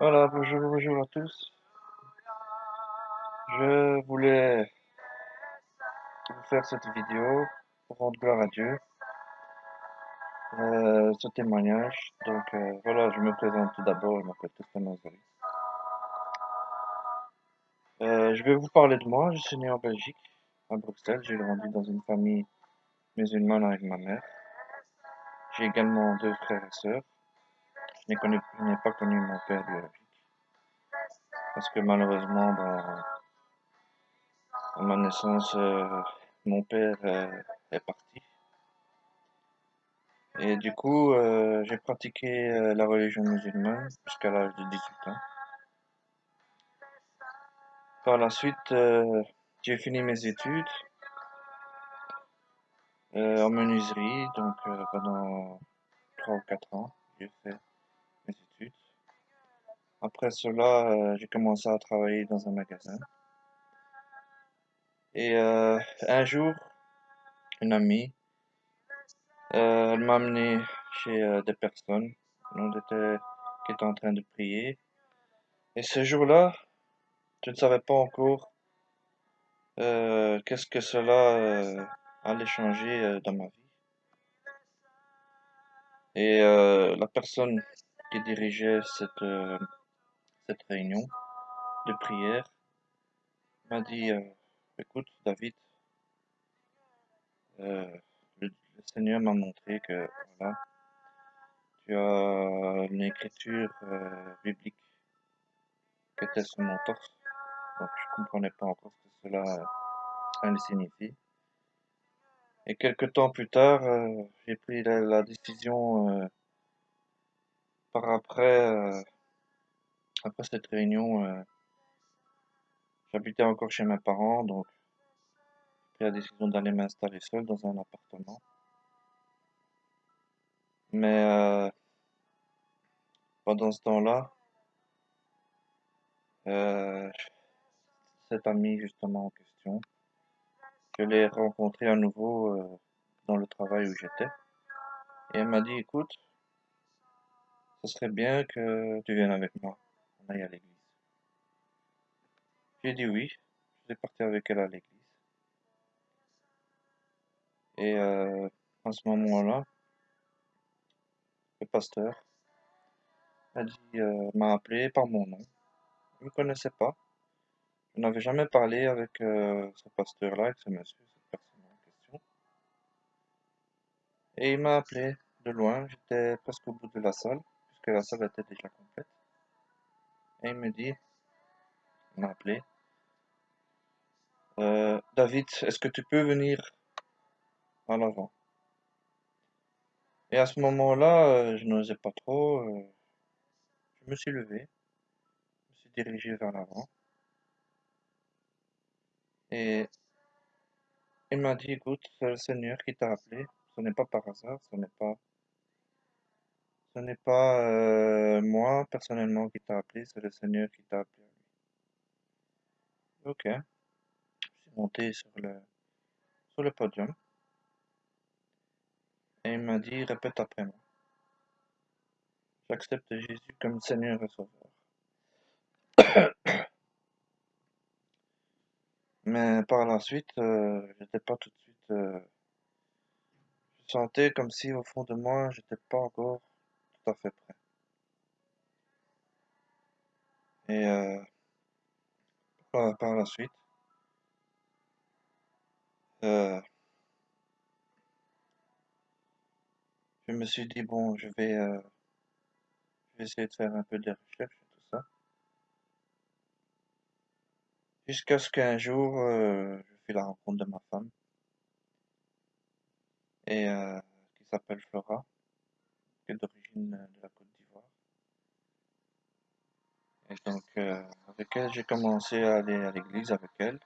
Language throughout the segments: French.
Voilà, bonjour, bonjour à tous. Je voulais vous faire cette vidéo pour rendre gloire à Dieu, euh, ce témoignage. Donc euh, voilà, je me présente tout d'abord, je m'appelle Tristan Euh, je vais vous parler de moi. Je suis né en Belgique, à Bruxelles. J'ai grandi dans une famille musulmane avec ma mère. J'ai également deux frères et sœurs. N'ai pas connu mon père biologique parce que malheureusement, à ma naissance, euh, mon père euh, est parti. Et du coup, euh, j'ai pratiqué la religion musulmane jusqu'à l'âge de 18 ans. Par la suite, j'ai fini mes études en menuiserie, donc pendant 3 ou 4 ans, j'ai fait. Après cela, euh, j'ai commencé à travailler dans un magasin. Et euh, un jour, une amie, euh, elle m'a amené chez des personnes on était, qui étaient en train de prier. Et ce jour-là, je ne savais pas encore qu'est-ce que cela allait changer dans ma vie. Et la personne qui dirigeait cette, cette réunion de prière m'a dit, euh, écoute David, euh, le, Seigneur m'a montré que voilà, tu as une écriture euh, biblique qui était sur mon torse. Donc je comprenais pas encore ce que cela allait signifier. Et quelques temps plus tard, j'ai pris la, décision par après, après cette réunion, euh, j'habitais encore chez mes parents, donc j'ai pris la décision d'aller m'installer seul dans un appartement. Mais euh, pendant ce temps-là, euh, cet ami justement en question, je l'ai rencontré à nouveau euh, dans le travail où j'étais. Et elle m'a dit, écoute, ce serait bien que tu viennes avec moi, à l'église. J'ai dit oui, je suis parti avec elle à l'église. Et euh, à ce moment-là, le pasteur euh, m'a appelé par mon nom. Je ne connaissais pas. Je n'avais jamais parlé avec euh, ce pasteur-là, avec ce monsieur, cette personne en question. Et il m'a appelé de loin. J'étais presque au bout de la salle, puisque la salle était déjà complète. Et il me dit, il m'a appelé, euh, David, est-ce que tu peux venir à l'avant? Et à ce moment-là, euh, je n'osais pas trop. euh, je me suis levé, je me suis dirigé vers l'avant. Et il m'a dit, écoute, c'est le Seigneur qui t'a appelé. Ce n'est pas par hasard, ce n'est pas, ce n'est pas euh, moi personnellement qui t'a appelé, c'est le Seigneur qui t'a appelé. Ok, je suis monté sur le, sur le podium et il m'a dit, répète après moi. J'accepte Jésus comme Seigneur et Sauveur. Mais par la suite, euh, j'étais pas tout de suite. euh, je sentais comme si au fond de moi, j'étais pas encore tout à fait prêt. Et euh, par, la suite, euh, je me suis dit bon, je vais, euh, je vais essayer de faire un peu de recherches et tout ça. Jusqu'à ce qu'un jour, je fais la rencontre de ma femme et qui s'appelle Flora, qui est d'origine de la Côte d'Ivoire. Et donc, euh, avec elle, j'ai commencé à aller à l'église avec elle.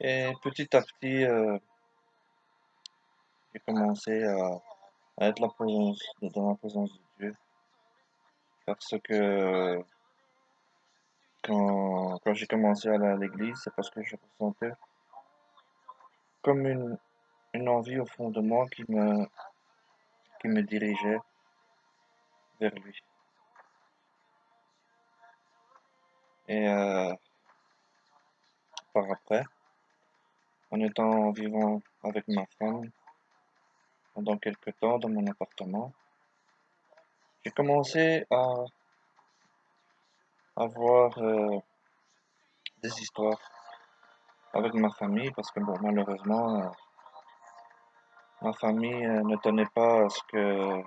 Et petit à petit, euh, j'ai commencé à, à être la présence, dans la présence de Dieu. Parce que quand, quand j'ai commencé à aller à l'église, c'est parce que je ressentais comme une, une envie au fond de moi qui me, qui me dirigeait vers lui. Et euh, par après, en étant vivant avec ma femme pendant quelques temps dans mon appartement, j'ai commencé à avoir euh, des histoires avec ma famille parce que bon malheureusement euh, ma famille ne tenait pas à ce que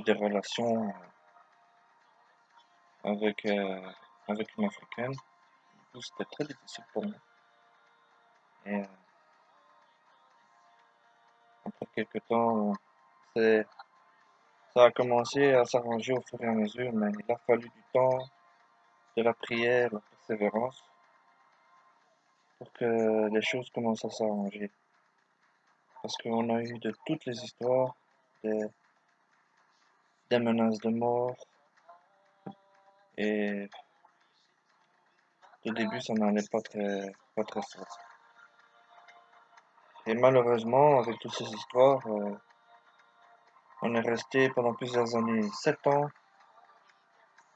des relations euh, avec avec une africaine. C'était très difficile pour moi. Et après quelques temps, c'est ça a commencé à s'arranger au fur et à mesure, mais il a fallu du temps, de la prière, la persévérance pour que les choses commencent à s'arranger. Parce qu'on a eu de toutes les histoires, des, des menaces de mort. Et au début, ça n'allait pas très, pas très fort. Et malheureusement, avec toutes ces histoires, euh, on est resté pendant plusieurs années, sept ans,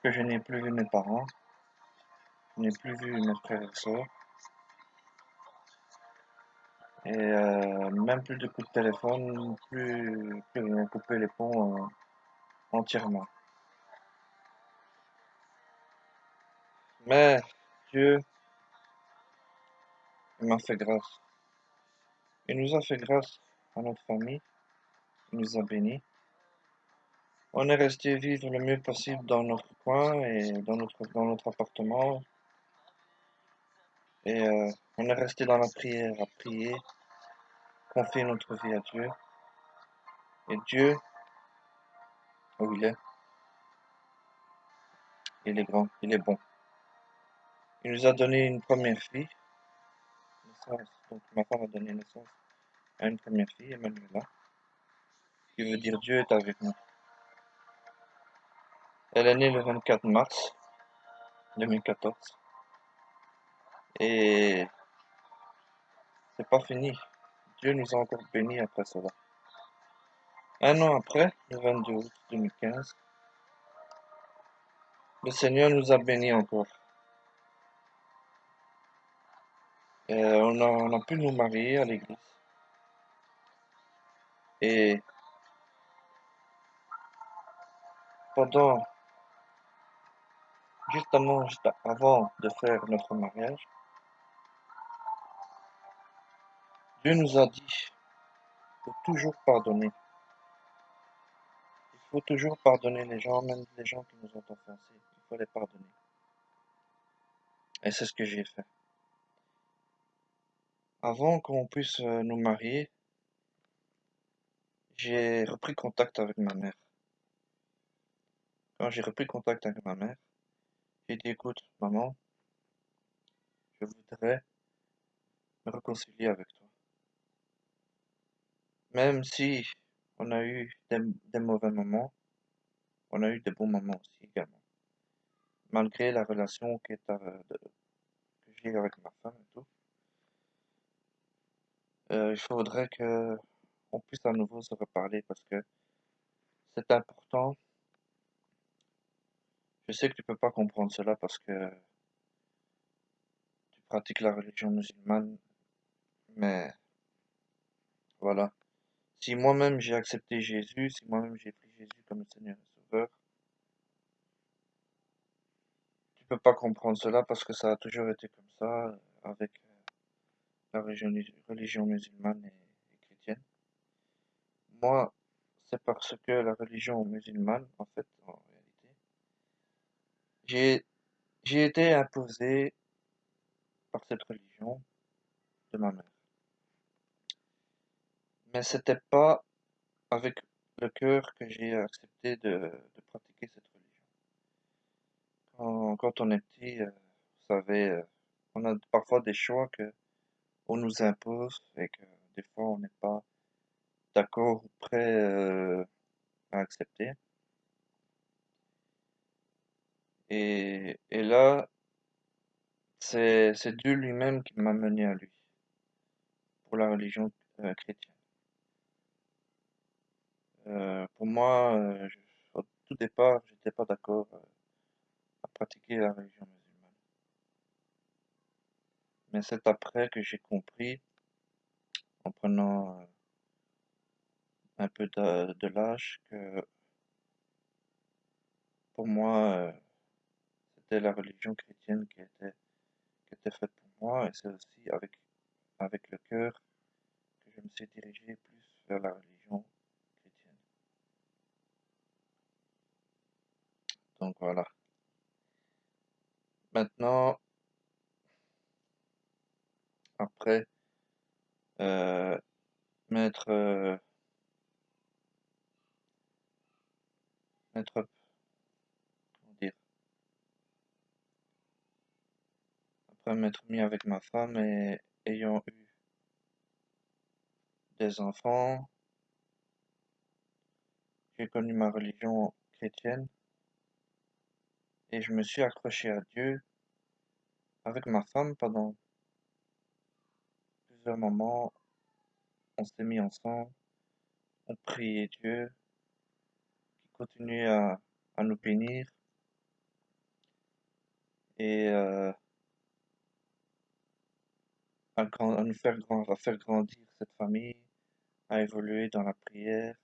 que je n'ai plus vu mes parents, je n'ai plus vu mes frères et sœurs. Et euh, même plus de coups de téléphone, plus, plus rien, couper les ponts euh, entièrement. Mais Dieu m'a fait grâce. Il nous a fait grâce à notre famille. Il nous a bénis. On est resté vivre le mieux possible dans notre coin et dans notre, dans notre appartement. Et euh, on est resté dans la prière à prier, confier notre vie à Dieu. Et Dieu, où il est, il est grand, il est bon. Il nous a donné une première fille. Donc ma femme a donné naissance à une première fille, Emmanuela, qui veut dire Dieu est avec nous. Elle est née le 24 mars 2014. Et c'est pas fini. Dieu nous a encore bénis après cela. Un an après, le 22 août 2015, le Seigneur nous a bénis encore. Euh, on, a, pu nous marier à l'église. Et pendant, justement, juste avant de faire notre mariage, Dieu nous a dit de toujours pardonner. Il faut toujours pardonner les gens, même les gens qui nous ont offensés. Il faut les pardonner. Et c'est ce que j'ai fait. Avant qu'on puisse euh, nous marier, j'ai repris contact avec ma mère. Quand j'ai repris contact avec ma mère, j'ai dit écoute, maman, je voudrais me réconcilier avec toi. Même si on a eu des, mauvais moments, on a eu des bons moments aussi également. Malgré la relation que j'ai avec ma femme et tout. Euh, il faudrait que on puisse à nouveau se reparler parce que c'est important. Je sais que tu peux pas comprendre cela parce que tu pratiques la religion musulmane, mais voilà. Si moi-même j'ai accepté Jésus, si moi-même j'ai pris Jésus comme le Seigneur et Sauveur, tu peux pas comprendre cela parce que ça a toujours été comme ça avec la religion, musulmane et, chrétienne. Moi, c'est parce que la religion musulmane, en fait, en réalité, j'ai été imposé par cette religion de ma mère. Mais c'était pas avec le cœur que j'ai accepté de, pratiquer cette religion. Quand, on est petit, euh, vous savez, euh, on a parfois des choix que on nous impose et que des fois on n'est pas d'accord ou prêt euh, à accepter. Et, et là, c'est Dieu lui-même qui m'a mené à lui pour la religion chrétienne. Euh, pour moi, au tout départ, j'étais pas d'accord à pratiquer la religion musulmane. Mais c'est après que j'ai compris, en prenant euh, un peu de, l'âge, que pour moi, euh, c'était la religion chrétienne qui était, qui était faite pour moi, et c'est aussi avec, avec le cœur que je me suis dirigé plus vers la religion chrétienne. Donc voilà. Maintenant, après euh, mettre euh, mettre comment dire? Après m'être mis avec ma femme et ayant eu des enfants j'ai connu ma religion chrétienne et je me suis accroché à Dieu avec ma femme pendant plusieurs moments on s'est mis ensemble on priait Dieu qui continuait à, nous bénir et euh, à, faire, à faire grandir cette famille, à évoluer dans la prière.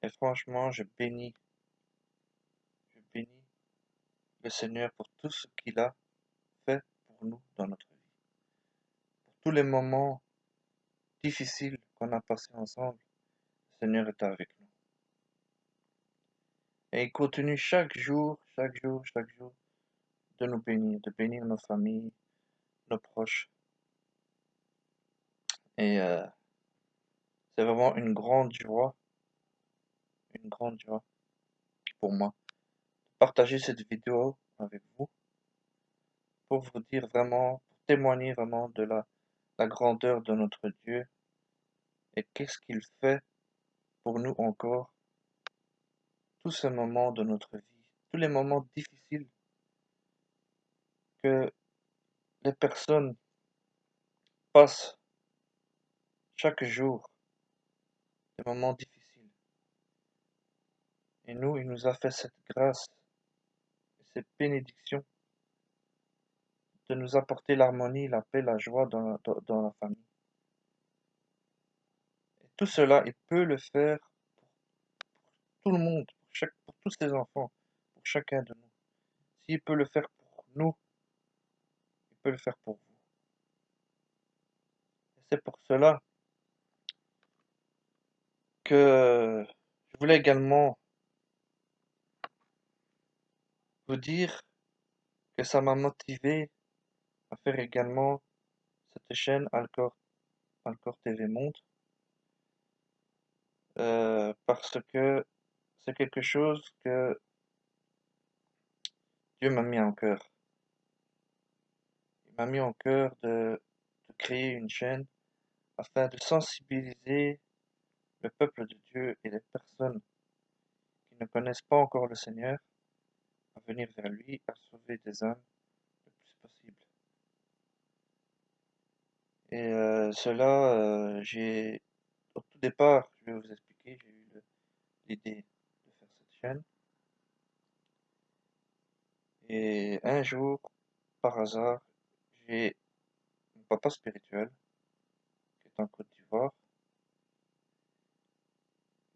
Et franchement, je bénis le Seigneur pour tout ce qu'il a fait pour nous dans notre vie. Pour tous les moments difficiles qu'on a passés ensemble, le Seigneur est avec nous. Et il continue chaque jour, chaque jour, chaque jour de nous bénir, de bénir nos familles, nos proches. Et euh, c'est vraiment une grande joie, une grande joie pour moi partager cette vidéo avec vous pour vous dire vraiment, pour témoigner vraiment de la, la grandeur de notre Dieu et qu'est-ce qu'il fait pour nous encore tous ces moments de notre vie, tous les moments difficiles que les personnes passent chaque jour, des moments difficiles. Et nous, il nous a fait cette grâce cette bénédiction de nous apporter l'harmonie, la paix, la joie dans la, famille. Et tout cela, il peut le faire pour tout le monde, pour, pour tous ses enfants, pour chacun de nous. S'il peut le faire pour nous, il peut le faire pour vous. Et c'est pour cela que je voulais également vous dire que ça m'a motivé à faire également cette chaîne Alcor, Alcor TV Monde euh, parce que c'est quelque chose que Dieu m'a mis en cœur. Il m'a mis en cœur de, créer une chaîne afin de sensibiliser le peuple de Dieu et les personnes qui ne connaissent pas encore le Seigneur venir vers lui, à sauver des âmes le plus possible. Et euh, cela, euh, j'ai, au tout départ, je vais vous expliquer, j'ai eu l'idée de faire cette chaîne. Et un jour, par hasard, j'ai mon papa spirituel, qui est en Côte d'Ivoire,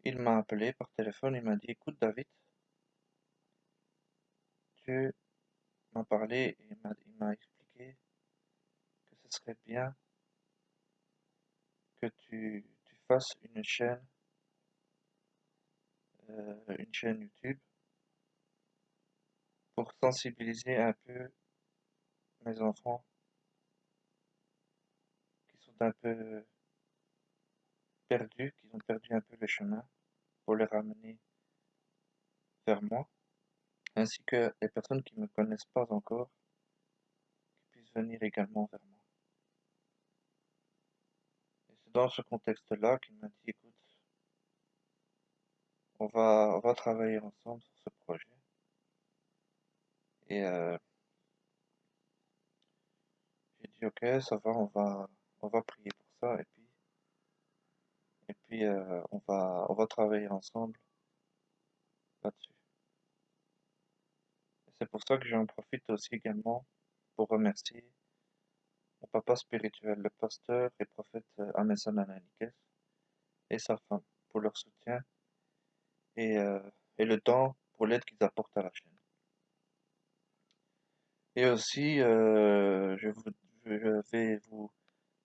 il m'a appelé par téléphone, il m'a dit, écoute David, Dieu m'a parlé et il m'a expliqué que ce serait bien que tu, tu fasses une chaîne, euh, une chaîne YouTube pour sensibiliser un peu mes enfants qui sont un peu perdus, qui ont perdu un peu le chemin pour les ramener vers moi, ainsi que les personnes qui ne me connaissent pas encore, qui puissent venir également vers moi. Et c'est dans ce contexte-là qu'il m'a dit, écoute, on va, on va travailler ensemble sur ce projet. Et euh, j'ai dit, ok, ça va, on va, on va prier pour ça, et puis et puis euh, on va on va travailler ensemble là-dessus. C'est pour ça que j'en profite aussi également pour remercier mon papa spirituel, le pasteur et prophète euh, Amesan Ananikes et sa femme pour leur soutien et, euh, et le temps pour l'aide qu'ils apportent à la chaîne. Et aussi, euh, je vais vous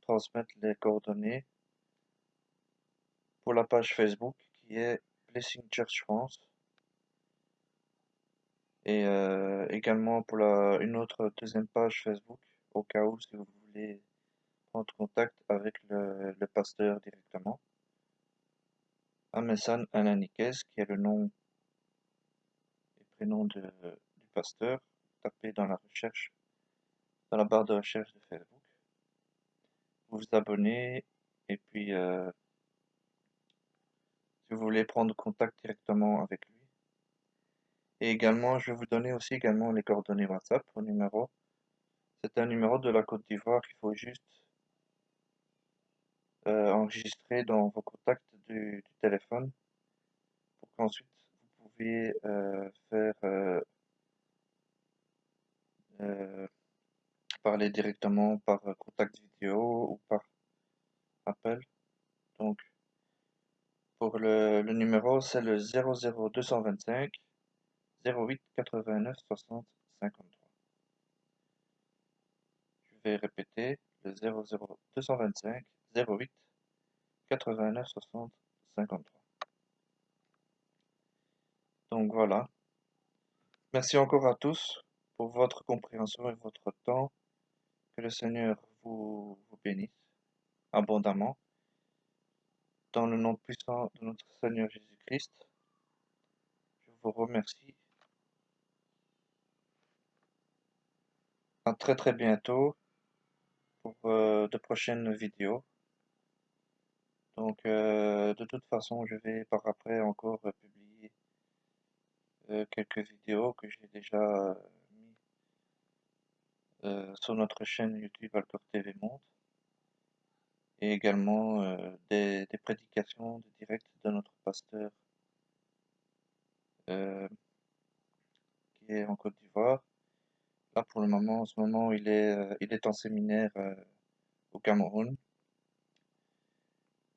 transmettre les coordonnées pour la page Facebook qui est Blessing Church France et euh, également pour la, une autre deuxième page Facebook au cas où si vous voulez prendre contact avec le, le pasteur directement. Amesan Ananikes qui est le nom et prénom de, du pasteur tapez dans la recherche dans la barre de recherche de Facebook. Vous vous abonnez et puis euh, si vous voulez prendre contact directement avec lui. Et également, je vais vous donner aussi également les coordonnées WhatsApp au numéro. C'est un numéro de la Côte d'Ivoire qu'il faut juste euh, enregistrer dans vos contacts du, téléphone pour qu'ensuite vous pouvez euh, faire euh, parler directement par contact vidéo ou par appel. Donc pour le, le numéro, c'est le 00225 08 89 60 53. Je vais répéter le 00225 08 89 60 53. Donc voilà. Merci encore à tous pour votre compréhension et votre temps. Que le Seigneur vous, vous bénisse abondamment. Dans le nom puissant de notre Seigneur Jésus-Christ, je vous remercie. À très très bientôt pour euh, de prochaines vidéos. Donc euh, de toute façon, je vais par après encore publier euh, quelques vidéos que j'ai déjà euh, mis euh, sur notre chaîne YouTube Alcor TV Monde et également euh, des, des prédications de direct de notre pasteur qui est en Côte d'Ivoire. Là, pour le moment, en ce moment, il est, euh, il est en séminaire euh, au Cameroun.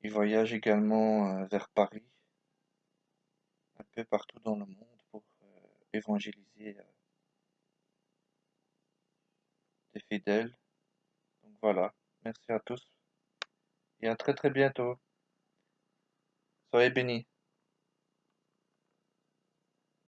Il voyage également euh, vers Paris, un peu partout dans le monde pour euh, évangéliser euh, des fidèles. Donc voilà, merci à tous et à très très bientôt. Soyez bénis.